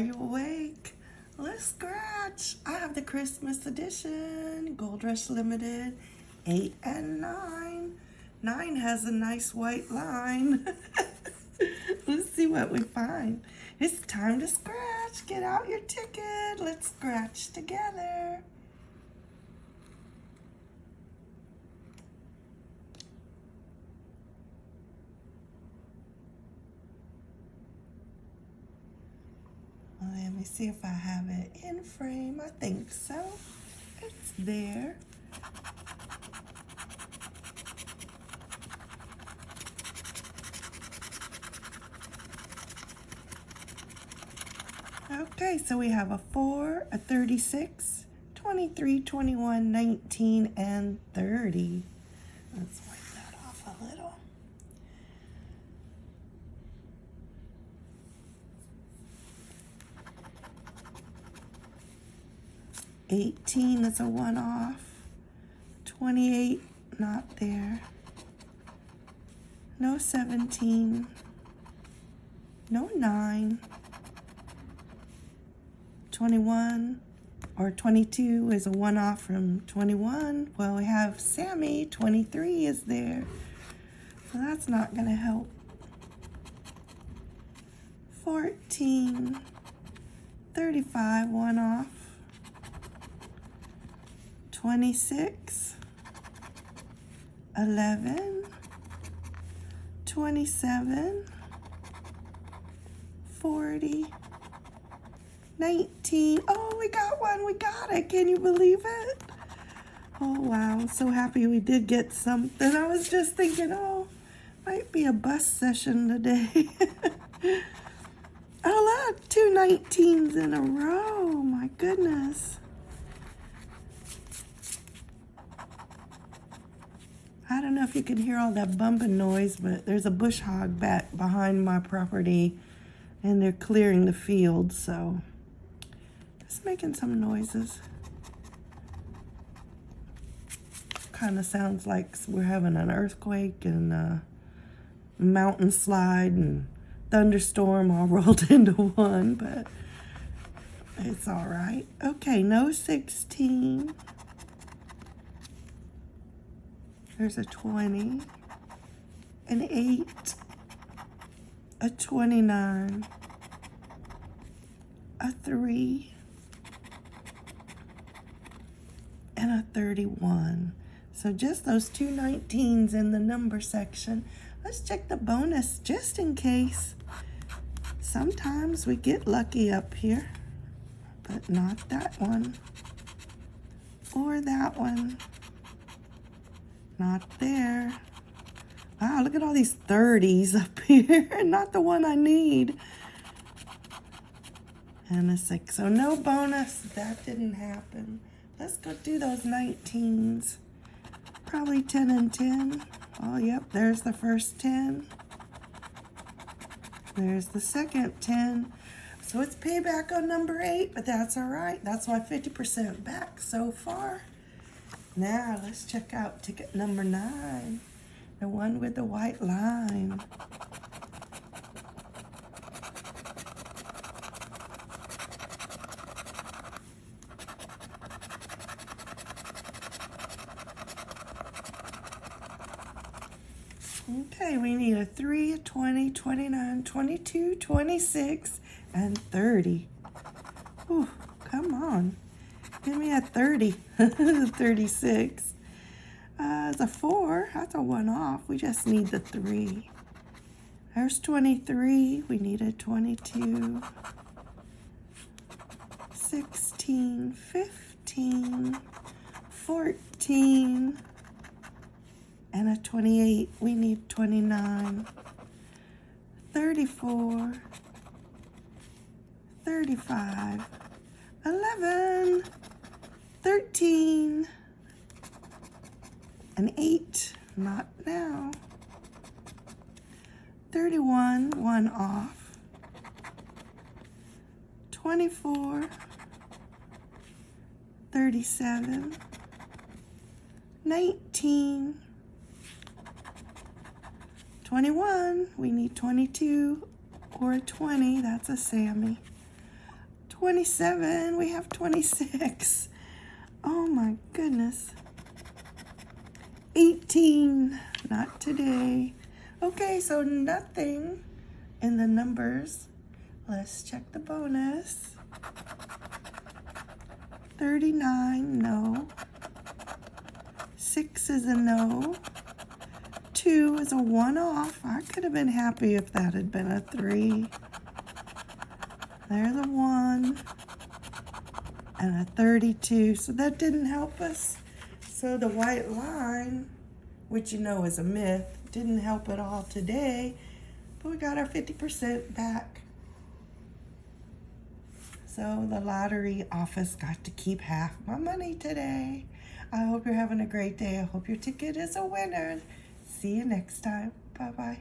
you awake? Let's scratch. I have the Christmas edition, Gold Rush Limited, 8 and 9. 9 has a nice white line. Let's see what we find. It's time to scratch. Get out your ticket. Let's scratch together. Me see if I have it in frame. I think so. It's there. Okay, so we have a 4, a 36, 23, 21, 19, and 30. Let's wipe that off a little. 18 is a one off. 28, not there. No 17. No 9. 21 or 22 is a one off from 21. Well, we have Sammy, 23 is there. So that's not going to help. 14, 35, one off. 26, 11, 27, 40, 19. Oh, we got one. We got it. Can you believe it? Oh, wow. So happy we did get something. I was just thinking, oh, might be a bus session today. oh, look. Two 19s in a row. My goodness. I don't know if you can hear all that bumping noise, but there's a bush hog back behind my property and they're clearing the field, so it's making some noises. Kind of sounds like we're having an earthquake and a mountain slide and thunderstorm all rolled into one, but it's all right. Okay, no 16. There's a 20, an 8, a 29, a 3, and a 31. So just those two 19s in the number section. Let's check the bonus just in case. Sometimes we get lucky up here, but not that one or that one. Not there. Wow, look at all these 30s up here. Not the one I need. And a 6. So no bonus. That didn't happen. Let's go do those 19s. Probably 10 and 10. Oh, yep. There's the first 10. There's the second 10. So it's payback on number 8, but that's all right. That's why 50% back so far. Now let's check out ticket number nine, the one with the white line. Okay, we need a 3, 20, 29, 22, 26, and 30. Ooh, come on. Give me a 30. 36. Uh, it's a 4. That's a 1 off. We just need the 3. There's 23. We need a 22. 16. 15. 14. And a 28. We need 29. 34. 35. 11. 13, an 8, not now, 31, 1 off, 24, 37, 19, 21, we need 22 or a 20, that's a Sammy. 27. We have 26. Oh my goodness. 18. Not today. Okay, so nothing in the numbers. Let's check the bonus. 39, no. 6 is a no. 2 is a one off. I could have been happy if that had been a 3. There's a 1 and a 32. So that didn't help us. So the white line, which you know is a myth, didn't help at all today. But we got our 50% back. So the lottery office got to keep half my money today. I hope you're having a great day. I hope your ticket is a winner. See you next time. Bye-bye.